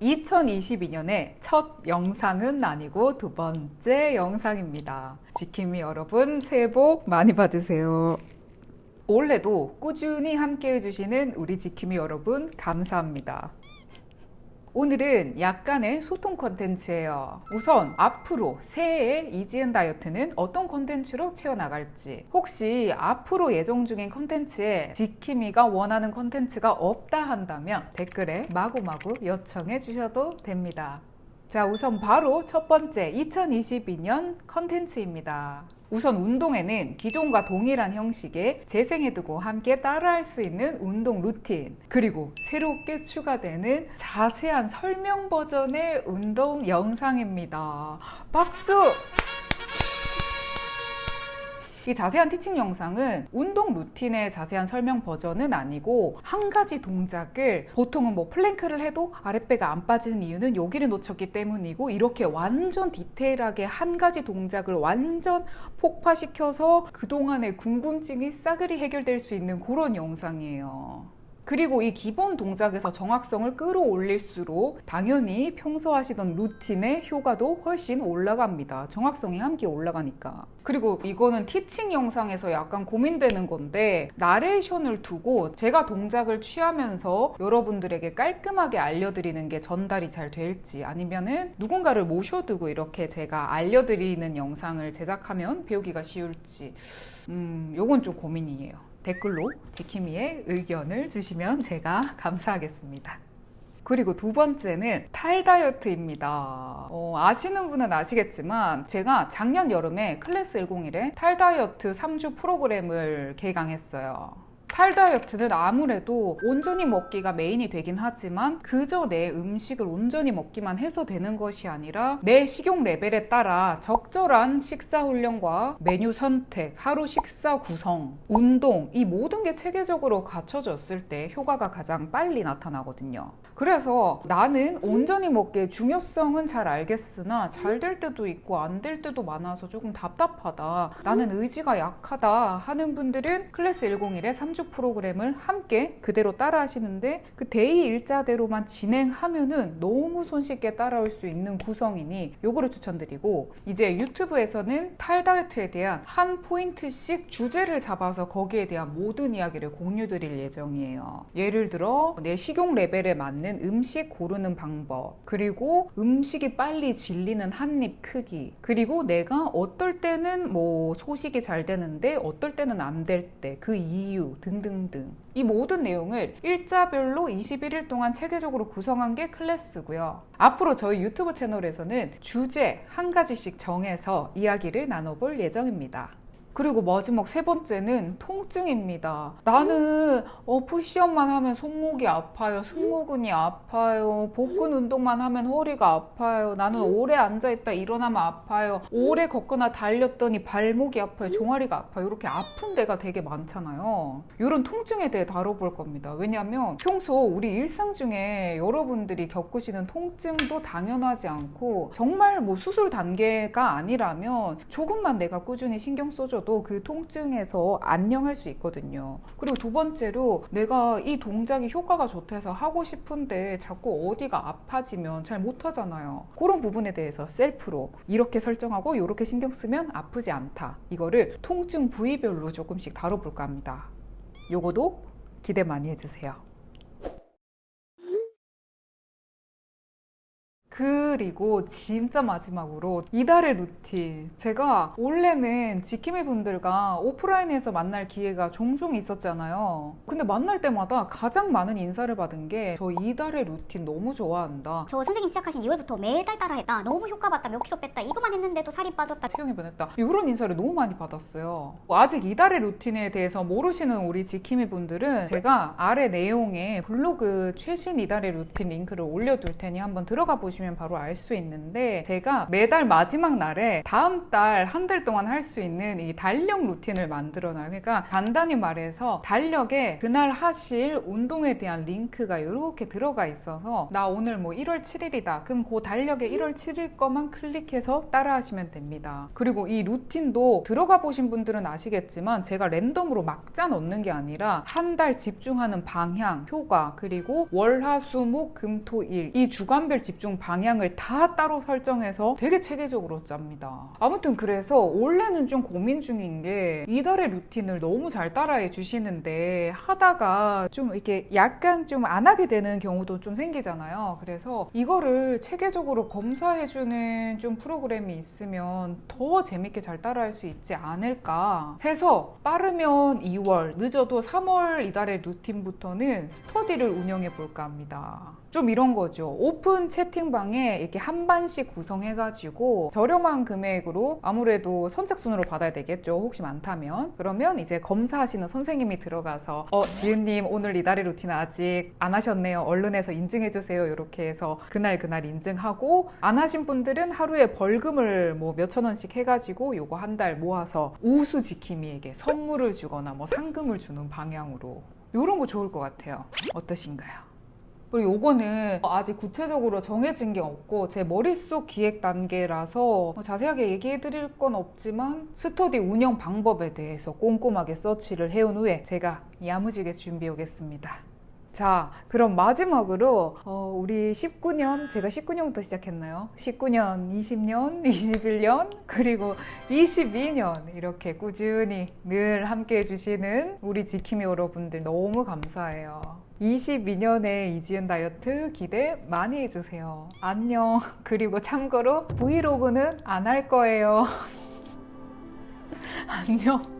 2022년의 첫 영상은 아니고 두 번째 영상입니다. 지킴이 여러분 새해 복 많이 받으세요. 올해도 꾸준히 함께 해 주시는 우리 지킴이 여러분 감사합니다. 오늘은 약간의 소통 컨텐츠예요. 우선 앞으로 새해에 이지은 다이어트는 어떤 컨텐츠로 채워나갈지 혹시 앞으로 예정 중인 컨텐츠에 지킴이가 원하는 컨텐츠가 없다 한다면 댓글에 마구마구 요청해 주셔도 됩니다. 자 우선 바로 첫 번째 2022년 컨텐츠입니다. 우선 운동에는 기존과 동일한 형식의 재생해두고 함께 따라할 수 있는 운동 루틴 그리고 새롭게 추가되는 자세한 설명 버전의 운동 영상입니다. 박수! 이 자세한 teaching 영상은 운동 루틴의 자세한 설명 버전은 아니고 한 가지 동작을 보통은 뭐 plank를 해도 아랫배가 안 빠지는 이유는 여기를 놓쳤기 때문이고 이렇게 완전 디테일하게 한 가지 동작을 완전 폭파시켜서 그동안의 궁금증이 싸그리 해결될 수 있는 그런 영상이에요. 그리고 이 기본 동작에서 정확성을 끌어올릴수록 당연히 평소 하시던 루틴의 효과도 훨씬 올라갑니다. 정확성이 함께 올라가니까. 그리고 이거는 티칭 영상에서 약간 고민되는 건데 나레이션을 두고 제가 동작을 취하면서 여러분들에게 깔끔하게 알려드리는 게 전달이 잘 될지 아니면은 누군가를 모셔두고 이렇게 제가 알려드리는 영상을 제작하면 배우기가 쉬울지 음, 요건 좀 고민이에요. 댓글로 지킴이의 의견을 주시면 제가 감사하겠습니다. 그리고 두 번째는 탈 다이어트입니다. 어, 아시는 분은 아시겠지만 제가 작년 여름에 클래스 101에 탈 다이어트 3주 프로그램을 개강했어요. 탈 다이어트는 아무래도 온전히 먹기가 메인이 되긴 하지만 그저 내 음식을 온전히 먹기만 해서 되는 것이 아니라 내 식욕 레벨에 따라 적절한 식사 훈련과 메뉴 선택, 하루 식사 구성, 운동 이 모든 게 체계적으로 갖춰졌을 때 효과가 가장 빨리 나타나거든요. 그래서 나는 온전히 먹기의 중요성은 잘 알겠으나 잘 될 때도 있고 안 될 때도 많아서 조금 답답하다. 나는 의지가 약하다 하는 분들은 클래스 101의 3주 프로그램을 함께 그대로 따라 하시는데 그 day 일자대로만 진행하면은 너무 손쉽게 따라올 수 있는 구성이니 요거를 추천드리고 이제 유튜브에서는 탈 다이어트에 대한 한 포인트씩 주제를 잡아서 거기에 대한 모든 이야기를 공유 드릴 예정이에요. 예를 들어 내 식욕 레벨에 맞는 음식 고르는 방법 그리고 음식이 빨리 질리는 한 입 크기 그리고 내가 어떨 때는 뭐 소식이 잘 되는데 어떨 때는 안 될 때 그 이유 등 등등등. 이 모든 내용을 일자별로 21일 동안 체계적으로 구성한 게 클래스고요. 앞으로 저희 유튜브 채널에서는 주제 한 가지씩 정해서 이야기를 나눠볼 예정입니다 그리고 마지막 세 번째는 통증입니다. 나는 어, 푸시업만 하면 손목이 아파요. 승모근이 아파요. 복근 운동만 하면 허리가 아파요. 나는 오래 앉아있다 일어나면 아파요. 오래 걷거나 달렸더니 발목이 아파요. 종아리가 아파요. 이렇게 아픈 데가 되게 많잖아요. 이런 통증에 대해 다뤄볼 겁니다. 왜냐하면 평소 우리 일상 중에 여러분들이 겪으시는 통증도 당연하지 않고 정말 뭐 수술 단계가 아니라면 조금만 내가 꾸준히 신경 써줘 하셔도 그 통증에서 안녕할 수 있거든요. 그리고 두 번째로 내가 이 동작이 효과가 좋다 해서 하고 싶은데 자꾸 어디가 아파지면 잘 못하잖아요. 그런 부분에 대해서 셀프로 이렇게 설정하고 이렇게 신경 쓰면 아프지 않다. 이거를 통증 부위별로 조금씩 다뤄볼까 합니다. 요거도 기대 많이 해주세요. 그리고 진짜 마지막으로 이달의 루틴. 제가 원래는 지킴이 분들과 오프라인에서 만날 기회가 종종 있었잖아요. 근데 만날 때마다 가장 많은 인사를 받은 게 저 이달의 루틴 너무 좋아한다. 저 선생님 시작하신 2월부터 매달 따라 했다. 너무 효과 봤다. 몇 킬로 뺐다. 이거만 했는데도 살이 빠졌다. 체형이 변했다. 이런 인사를 너무 많이 받았어요. 아직 이달의 루틴에 대해서 모르시는 우리 지킴이 분들은 제가 아래 내용에 블로그 최신 이달의 루틴 링크를 올려둘 테니 한번 들어가 보시면 보시면 바로 알 수 있는데 제가 매달 마지막 날에 다음 달 한 달 동안 할 수 있는 이 달력 루틴을 만들어 놔요. 그러니까 간단히 말해서 달력에 그날 하실 운동에 대한 링크가 이렇게 들어가 있어서 나 오늘 뭐 1월 7일이다. 그럼 그 달력에 1월 7일 거만 클릭해서 따라 하시면 됩니다. 그리고 이 루틴도 들어가 보신 분들은 아시겠지만 제가 랜덤으로 막 짜 넣는 게 아니라 한 달 집중하는 방향, 효과, 그리고 월, 화, 수, 목, 금, 토, 일 이 주간별 집중 방향 을 다 따로 설정해서 되게 체계적으로 짭니다. 아무튼 그래서 원래는 좀 고민 중인 게 이달의 루틴을 너무 잘 따라해 주시는데 하다가 좀 이렇게 약간 좀 안 하게 되는 경우도 좀 생기잖아요. 그래서 이거를 체계적으로 검사해주는 좀 프로그램이 있으면 더 재밌게 잘 따라할 수 있지 않을까 해서 빠르면 2월, 늦어도 3월 이달의 루틴부터는 스터디를 운영해 볼까 합니다. 좀 이런 거죠. 오픈 채팅방에 이렇게 한 반씩 구성해가지고 저렴한 금액으로 아무래도 선착순으로 받아야 되겠죠. 혹시 많다면. 그러면 이제 검사하시는 선생님이 들어가서 어, 지은님 오늘 이달의 루틴 아직 안 하셨네요. 얼른 해서 인증해주세요. 이렇게 해서 그날 그날 인증하고 안 하신 분들은 하루에 벌금을 뭐 몇천 원씩 해가지고 요거 한 달 모아서 우수 지킴이에게 선물을 주거나 뭐 상금을 주는 방향으로 요런 거 좋을 것 같아요. 어떠신가요? 그리고 요거는 아직 구체적으로 정해진 게 없고 제 머릿속 기획 단계라서 자세하게 얘기해 드릴 건 없지만 스터디 운영 방법에 대해서 꼼꼼하게 서치를 해온 후에 제가 야무지게 준비해 오겠습니다. 자, 그럼 마지막으로 어, 우리 19년 제가 19년부터 시작했나요? 19년, 20년, 21년 그리고 22년 이렇게 꾸준히 늘 함께 해주시는 우리 지킴이 여러분들 너무 감사해요. 22년의 이지은 다이어트 기대 많이 해주세요. 안녕. 그리고 참고로 브이로그는 안 할 거예요. 안녕.